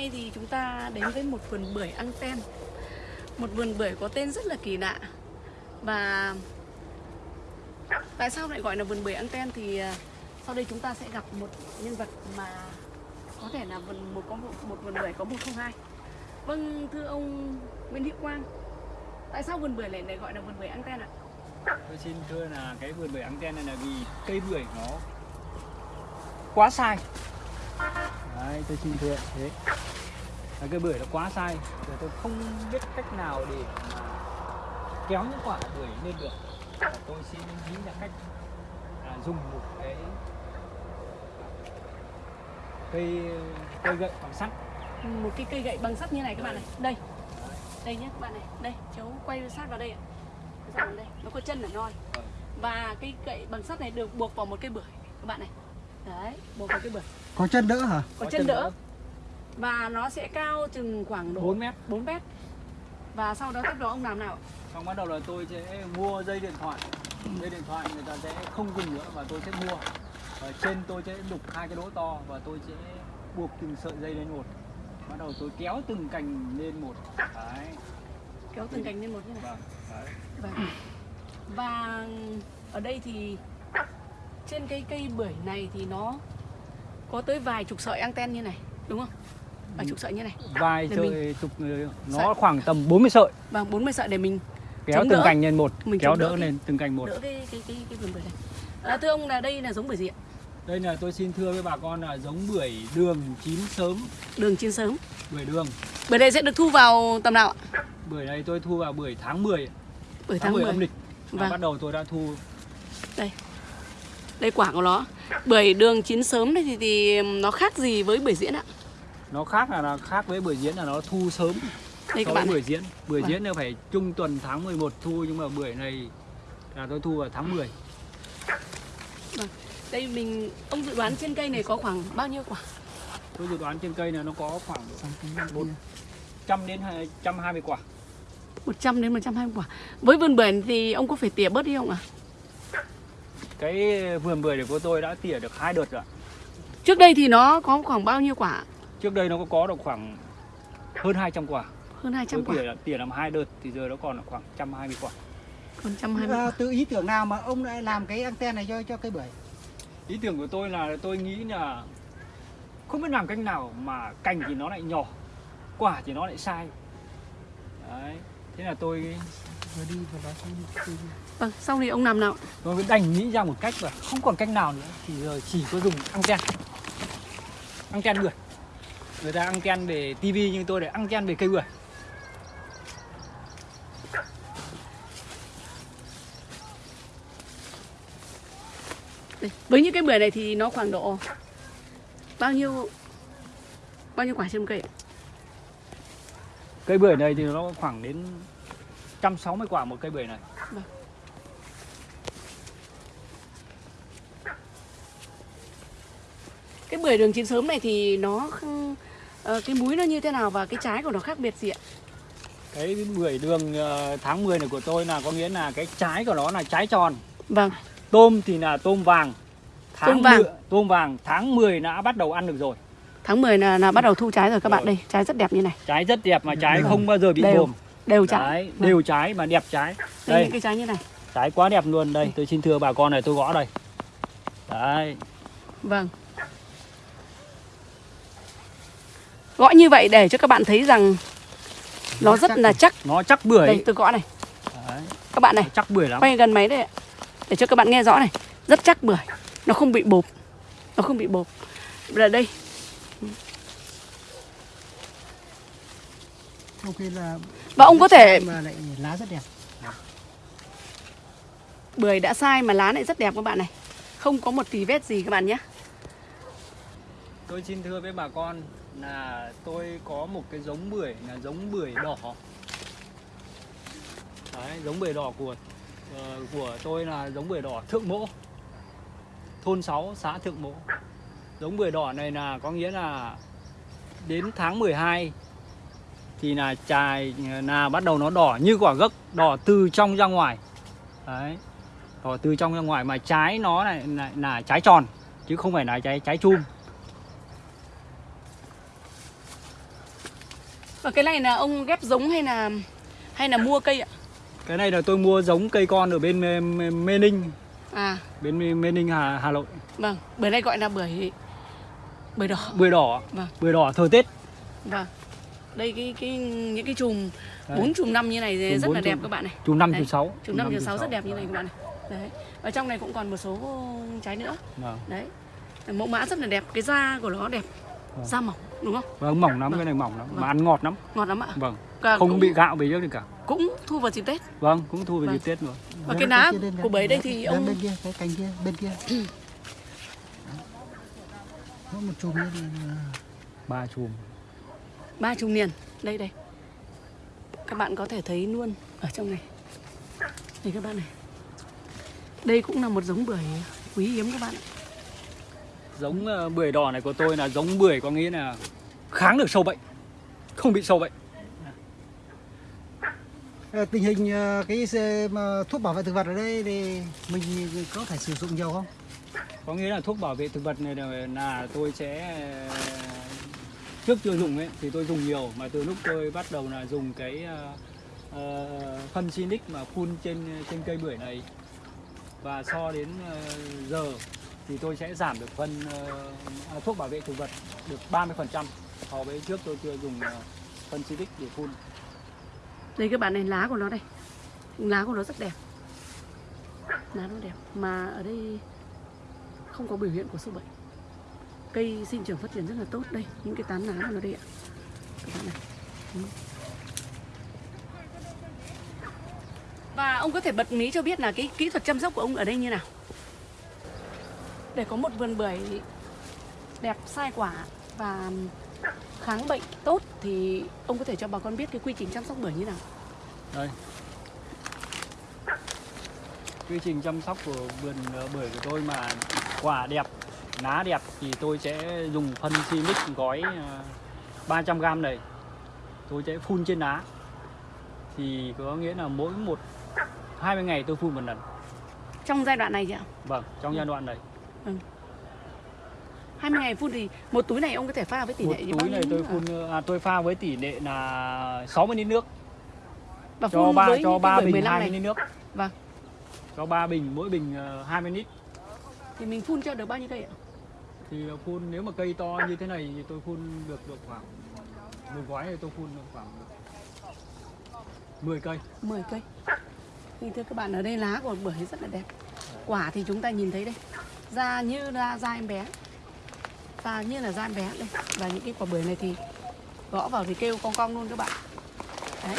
Nay thì chúng ta đến với một vườn bưởi ăn tem Một vườn bưởi có tên rất là kỳ lạ Và tại sao lại gọi là vườn bưởi ăn tem thì à, sau đây chúng ta sẽ gặp một nhân vật mà có thể là vườn một có một, một vườn bưởi có 102 Vâng thưa ông Nguyễn Hữu Quang Tại sao vườn bưởi lại lại gọi là vườn bưởi ăn tem ạ? Tôi xin thưa là cái vườn bưởi anten này là vì cây bưởi nó quá sai. Đấy, tôi xin thưa thế. Là cây bưởi nó quá sai, rồi tôi không biết cách nào để mà kéo những quả bưởi lên được. Và tôi xin nghĩ ra cách là dùng một cái cây cây gậy bằng sắt. Một cái cây gậy bằng sắt như này các bạn này. Đây. Đây nhé các bạn này. Đây cháu quay sát vào đây ạ. Cái dòng đây. Nó có chân ở nhoi Vâng. Và cái gậy bằng sắt này được buộc vào một cây bưởi các bạn này. Đấy, buộc vào cây bưởi Có chân đỡ hả? Có, chân đỡ. Và nó sẽ cao chừng khoảng độ 4 mét. 4 mét. Và sau đó tiếp đó ông làm nào? Ạ? Xong bắt đầu là tôi sẽ mua dây điện thoại. Dây điện thoại người ta sẽ không dùng nữa và tôi sẽ mua. Ở trên tôi sẽ đục hai cái đỗ to và tôi sẽ buộc từng sợi dây lên một. Bắt đầu tôi kéo từng cành lên một. Đấy, Kéo từng cành lên một như này vâng, đấy. Vâng. Và ở đây thì trên cây cây bưởi này thì nó có tới vài chục sợi anten như này đúng không? Vài chục sợi như này. Vài Để sợi chục nó Sợi. khoảng tầm 40 sợi Vâng, 40 sợi để mình Kéo từng đỡ. cành lên một Mình Kéo đỡ đỡ cái- lên từng cành một đỡ cái cái cái cái vườn bưởi này. À, thưa ông là đây là giống bưởi gì ạ? Đây là tôi xin thưa với bà con là giống bưởi đường chín sớm Đường chín sớm. Bưởi đường Bưởi này sẽ được thu vào tầm nào ạ? Bưởi này tôi thu vào bưởi tháng 10 Bưởi Tháng tháng 10 10. âm lịch Vâng. Bắt đầu tôi đã thu Đây quả của nó. Bưởi đường chín sớm này thì, thì nó khác gì với bưởi diễn ạ? nó khác là, là khác với bưởi diễn là nó thu sớm Đây các bạn bưởi diễn bưởi Vâng. diễn là phải trung tuần tháng 11 thu nhưng mà bưởi này là tôi thu vào tháng 10 Đây mình ông dự đoán trên cây này có khoảng bao nhiêu quả? tôi dự đoán trên cây này nó có khoảng 100 đến 120 quả 100 đến 120 quả. Với vườn bưởi thì ông có phải tỉa bớt đi không ạ? Cái vườn bưởi này của tôi đã tỉa được hai đợt rồi Trước đây thì nó có khoảng bao nhiêu quả? trước đây nó có có được khoảng hơn 200 quả Hơn 200 tôi quả. tỉa tỉa làm hai đợt thì giờ nó còn khoảng 120 quả Còn 120 À, quả. từ ý tưởng nào mà ông lại làm cái anten này cho cho cây bưởi? ý tưởng của tôi là tôi nghĩ là không biết làm cách nào mà cành thì nó lại nhỏ quả thì nó lại sai đấy thế là tôi Vừa đi vừa nói. Vâng, sau thì ông làm nào? tôi mới đành nghĩ ra một cách và không còn cách nào nữa thì giờ chỉ có dùng anten anten bưởi. Người ta anten về tivi nhưng tôi để anten về cây bưởi. Đây, với những cái bưởi này thì nó khoảng độ bao nhiêu bao nhiêu quả trên một cây? cây bưởi này thì nó khoảng đến 160 quả một cây bưởi này Cái bưởi đường chín sớm này thì nó ờ, cái múi nó như thế nào và cái trái của nó khác biệt gì ạ? cái bưởi đường ờ, tháng 10 này của tôi là có nghĩa là cái trái của nó là trái tròn Vâng, tôm thì là tôm vàng tháng Tôm vàng. mười- tôm vàng tháng 10 đã bắt đầu ăn được rồi tháng 10 là, là bắt đầu thu trái rồi các bạn Rồi. đây, trái rất đẹp như này, trái rất đẹp mà trái Đều. không bao giờ bị Đều. bồm đều trái. Đấy, Vâng. đều trái mà đẹp trái Đây, đây những cái trái như này. trái quá đẹp luôn đây tôi xin thưa bà con này tôi gõ đây đấy Vâng. Gõ như vậy để cho các bạn thấy rằng nó Nó rất chắc là chắc. nó chắc bưởi. Đây tôi gõ này, đấy, các bạn này. nó chắc bưởi lắm. quay gần máy đây ạ để cho các bạn nghe rõ này. Rất chắc bưởi. Nó không bị bột nó không bị bột là đây. Ok là và ông có thể mà lại lá rất đẹp. bưởi đã sai mà lá lại rất đẹp các bạn này. Không có một tì vết gì các bạn nhé. Tôi xin thưa với bà con là tôi có một cái giống bưởi là giống bưởi đỏ. Đấy giống bưởi đỏ của uh, của tôi là giống bưởi đỏ thượng mỗ. Thôn 6 xã thượng mỗ. Giống bưởi đỏ này là có nghĩa là đến tháng 12 thì là chài là bắt đầu nó đỏ như quả gấc đỏ từ trong ra ngoài. Đấy đỏ từ trong ra ngoài mà trái nó lại là, là trái tròn chứ không phải là trái trái chum. Và cái này là ông ghép giống hay là hay là mua cây ạ? Cái này là tôi mua giống cây con ở bên Mê, Mê, Ninh, À, bên Mê, Mê Ninh Hà Hà Nội. vâng, bưởi này gọi là bưởi bưởi đỏ. Bưởi đỏ, Vâng. bưởi đỏ thời Tết. Vâng. Đây cái cái những cái chùm bốn chùm năm như này Chùm rất là đẹp chùm. các bạn này. Chùm 5 Đấy. chùm 6. Chùm năm chùm sáu rất đẹp như này các bạn này. Đấy. Và trong này cũng còn một số trái nữa. Vâng. Đấy. Mẫu mã rất là đẹp, cái da của nó đẹp. Vâng. Da mỏng đúng không? Vâng, mỏng lắm, Vâng. cái này mỏng lắm, Vâng. mà ăn ngọt lắm. Ngọt lắm ạ. Vâng. Và Không cũng, bị gạo bị gì cả. cũng thu vào dịp Tết. Vâng, cũng thu về Vâng. dịp Tết rồi. Và Đem cái lá lên, của bưởi đây thì ông- bên kia cái cành kia bên kia có một chùm nữa thì là Ba chùm. ba chùm liền. Đây đây. Các bạn có thể thấy luôn ở trong này. Đây các bạn này. Đây cũng là một giống bưởi quý hiếm các bạn ạ. Giống ờ, bưởi đỏ này của tôi là giống bưởi có nghĩa là kháng được sâu bệnh. Không bị sâu bệnh. Ờ, tình hình ờ, cái thuốc bảo vệ thực vật ở đây thì mình có thể sử dụng nhiều không Có nghĩa là thuốc bảo vệ thực vật này là, tôi sẽ trước chưa dùng ấy thì tôi dùng nhiều mà từ lúc tôi bắt đầu là dùng cái ờ, phân Sinic mà phun trên trên cây bưởi này và so đến ờ, giờ thì tôi sẽ giảm được phân ờ, à, thuốc bảo vệ thực vật được 30% so với trước tôi chưa dùng ờ, phân Sinic để phun. Đây các bạn này lá của nó đây. Lá của nó rất đẹp. Lá nó đẹp Mà ở đây không có biểu hiện của sâu bệnh. Cây sinh trưởng phát triển rất là tốt Đây, những cái tán lá của nó đây ạ. Các bạn này. Ừ. Và ông có thể bật mí cho biết là cái kỹ thuật chăm sóc của ông ở đây như nào Để có một vườn bưởi đẹp sai quả và kháng bệnh tốt thì ông có thể cho bà con biết cái quy trình chăm sóc bưởi như nào Đây. Quy trình chăm sóc của vườn ờ, bưởi của tôi mà quả đẹp, lá đẹp thì tôi sẽ dùng phân Sinic gói ờ, 300g này. Tôi sẽ phun trên lá. Thì có nghĩa là mỗi một 20 ngày tôi phun một lần. trong giai đoạn này chị ạ Vâng, trong giai đoạn này. 20 ngày phun thì một túi này ông có thể pha với tỷ Một lệ bao túi này tôi à? phun à, tôi pha với tỷ lệ là 60 lít nước và cho phun ba với cho ba bình 15 20 này lít nước. Vâng. Cho 3 bình, mỗi bình ờ, 20 lít. thì mình phun cho được bao nhiêu cây ạ thì phun nếu mà cây to như thế này thì tôi phun được được khoảng một gói thì tôi phun được khoảng 10 cây 10 cây thì thưa các bạn ở đây lá của bưởi rất là đẹp quả thì chúng ta nhìn thấy đây da như là da em bé. Da như là da em bé đây. Và những cái quả bưởi này thì gõ vào thì kêu cong cong luôn các bạn. Đấy.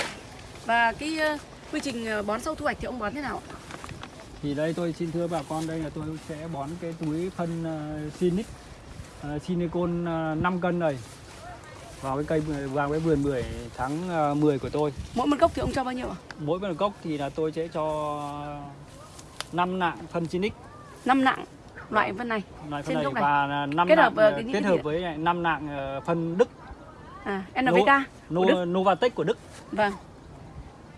Và cái ờ, quy trình ờ, bón sau thu hoạch thì ông bón thế nào ạ? thì đây tôi xin thưa bà con đây là tôi sẽ bón cái túi phân uh, Sinic uh, Sinicon uh, 5 cân này vào cái cây vào cái vườn bưởi tháng uh, 10 của tôi. Mỗi một gốc thì ông cho bao nhiêu ạ? Mỗi một gốc thì là tôi sẽ cho 5 nạng phân Sinic. Năm nặng loại phân này loại Trên phân này gốc này. và 5 Kết hợp nạng với cái những kết hợp với 5 nạng uh, phân Đức à NPK No, của Đức. Novatec của Đức Vâng.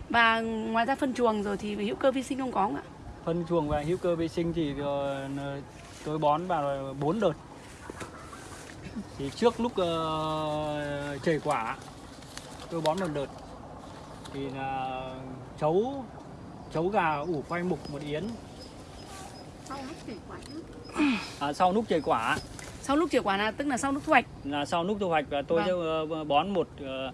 Và ngoài ra phân chuồng rồi thì hữu cơ vi sinh không có không ạ? phân chuồng và hữu cơ vi sinh thì ờ, tôi bón vào 4 đợt thì trước lúc uh, chảy quả tôi bón một đợt thì là chấu chấu gà ủ quay mục một yến Sau lúc chảy quả chứ. À, sau lúc chảy quả Sau lúc chảy quả là tức là sau lúc thu hoạch. là sau lúc thu hoạch và tôi Vâng. sẽ ờ, bón một ờ,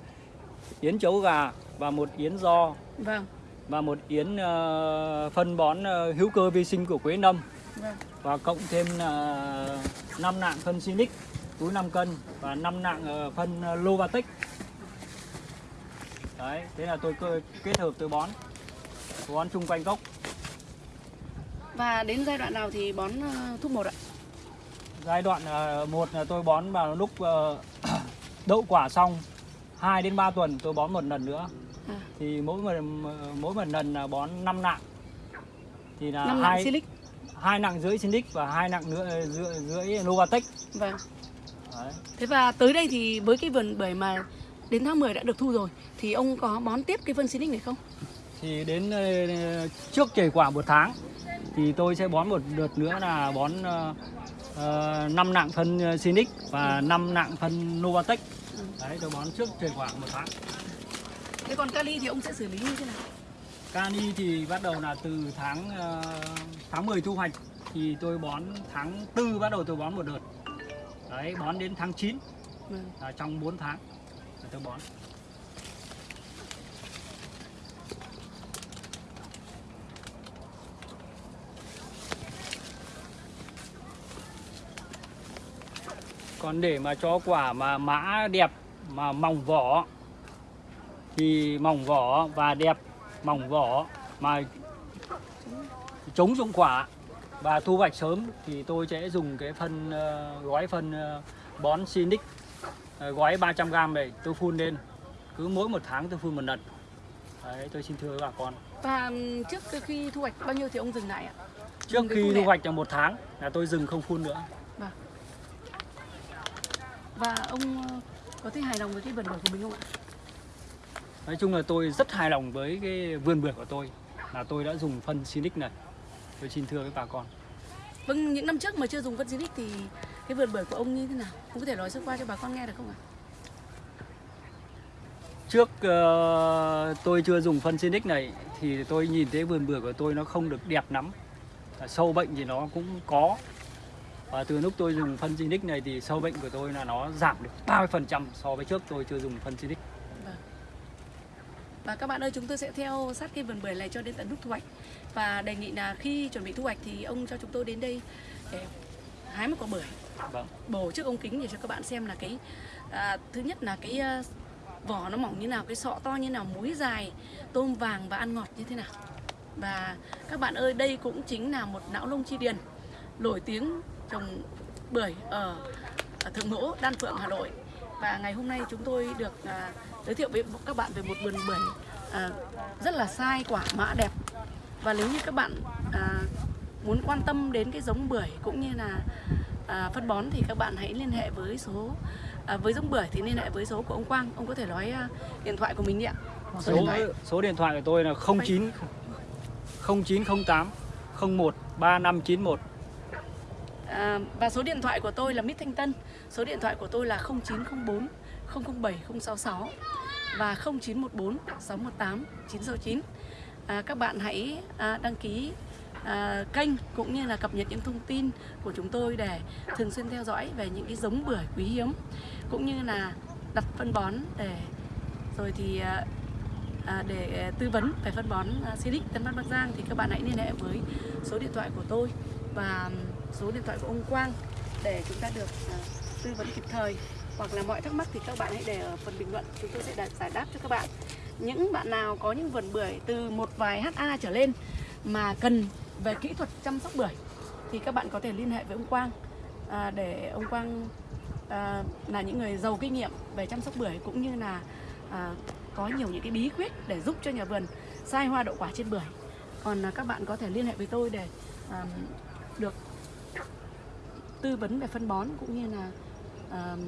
yến chấu gà và một yến do Vâng. và một yến ờ, phân bón ờ, hữu cơ vi sinh của Quế Nâm Vâng. và cộng thêm là 5 nạng phân Sinic túi 5 cân và 5 nạng ờ, phân Lovatec đấy thế là tôi kết hợp tôi bón bón chung quanh gốc Và đến giai đoạn nào thì bón ờ, thuốc một ạ? giai đoạn ờ, một là tôi bón vào lúc ờ, đậu quả xong 2 đến 3 tuần tôi bón một lần nữa À. thì mỗi một mỗi một lần là bón 5 nạng thì là Năm nặng hai silic. hai nặng rưỡi Sinic và hai nặng nữa rưỡi, rưỡi Novatec Vâng. đấy. Thế và tới đây thì với cái vườn bưởi mà đến tháng 10 đã được thu rồi thì ông có bón tiếp cái phân silic này không? thì đến trước chảy quả một tháng thì tôi sẽ bón một đợt nữa là bón uh, 5 nạng phân ờ, Sinic và 5 nạng phân Novatec đấy tôi bón trước thời khoảng một tháng. Thế còn kali thì ông sẽ xử lý như thế nào? Cani thì bắt đầu là từ tháng ờ, tháng 10 thu hoạch. Thì tôi bón tháng tư bắt đầu tôi bón một đợt. Đấy bón đến tháng 9 vâng. là trong 4 tháng tôi bón còn để mà cho quả mà mã đẹp mà mỏng vỏ thì mỏng vỏ và đẹp mỏng vỏ mà chống dụng quả và thu hoạch sớm thì tôi sẽ dùng cái phân ờ, gói phân ờ, bón Sinic ờ, gói 300g này tôi phun lên. Cứ mỗi một tháng tôi phun một lần. Đấy tôi xin thưa với bà con. Và trước khi thu hoạch bao nhiêu thì ông dừng lại ạ? Trước khi thu hoạch là một tháng là tôi dừng không phun nữa và ông ờ, có thấy hài lòng với cái vườn bưởi của mình không ạ? Nói chung là tôi rất hài lòng với cái vườn bưởi của tôi là tôi đã dùng phân Sinic này. Tôi xin thưa với bà con. Vâng những năm trước mà chưa dùng phân Zinix thì cái vườn bưởi của ông như thế nào? Ông có thể nói sơ qua cho bà con nghe được không ạ? Trước ờ, tôi chưa dùng phân Sinic này thì tôi nhìn thấy vườn bưởi của tôi nó không được đẹp lắm. Sâu bệnh thì nó cũng có. Và từ lúc tôi dùng phân Sinic này thì sâu bệnh của tôi là nó giảm được 30% so với trước tôi chưa dùng phân Sinic. Và các bạn ơi, chúng tôi sẽ theo sát cái vườn bưởi này cho đến tận lúc thu hoạch. Và đề nghị là khi chuẩn bị thu hoạch thì ông cho chúng tôi đến đây để hái một quả bưởi, Vâng. bổ trước ống kính để cho các bạn xem là cái à, thứ nhất là cái à, vỏ nó mỏng như nào, cái sọ to như nào, múi dài, tôm vàng và ăn ngọt như thế nào. Và các bạn ơi, đây cũng chính là một não lông chi điền nổi tiếng trồng bưởi ở, ở Thượng Mỗ, Đan Phượng, Hà Nội. Và ngày hôm nay chúng tôi được à, giới thiệu với các bạn về một vườn bưởi à, rất là sai quả mã đẹp. Và nếu như các bạn à, muốn quan tâm đến cái giống bưởi cũng như là à, phân bón thì các bạn hãy liên hệ với số à, với giống bưởi thì liên hệ với số của ông Quang. Ông có thể nói à, điện thoại của mình đi ạ. Số điện Số thoại. số điện thoại của tôi là 09 0908 01 3591. À, và số điện thoại của tôi là Mít Thanh Tân. Số điện thoại của tôi là 0904 007 066 Và 0914 618 969 à, Các bạn hãy à, đăng ký à, kênh cũng như là cập nhật những thông tin của chúng tôi để thường xuyên theo dõi về những cái giống bưởi quý hiếm cũng như là đặt phân bón để rồi thì à, à, để tư vấn về phân bón Silic Tân Bắc Bắc Giang thì các bạn hãy liên hệ với số điện thoại của tôi. Và số điện thoại của ông Quang để chúng ta được à, tư vấn kịp thời. Hoặc là mọi thắc mắc thì các bạn hãy để ở phần bình luận chúng tôi sẽ giải đáp cho các bạn. Những bạn nào có những vườn bưởi từ một vài HA trở lên mà cần về kỹ thuật chăm sóc bưởi thì các bạn có thể liên hệ với ông Quang. À, để ông Quang à, là những người giàu kinh nghiệm về chăm sóc bưởi cũng như là à, có nhiều những cái bí quyết để giúp cho nhà vườn sai hoa đậu quả trên bưởi. Còn à, các bạn có thể liên hệ với tôi để à, được tư vấn về phân bón cũng như là um,